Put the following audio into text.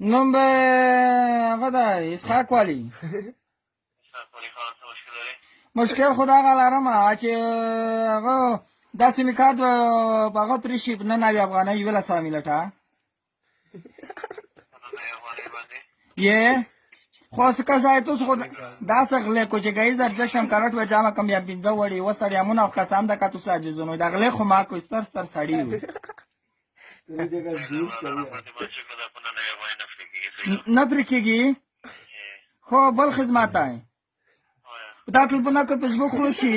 نوم به هغه ده اسحاق والی مشکل خدا هغه لرم چې هغه داسې مې کار هغه پرې شي نه نوي افغانۍ یوله سره ملټه ये خو څه کا ځای ته خو دا څه غلې کو چې ګایز ارزښت شم کارټ و جامه کم یا بنځه وړي و سړی امون او کسان د کاتو ساجي زونو دا غلې خو ما کو ستر ستر سړی و نه پرې کېږي خو بل خدمت دی دا ټلپونه که فیسبوک خو شي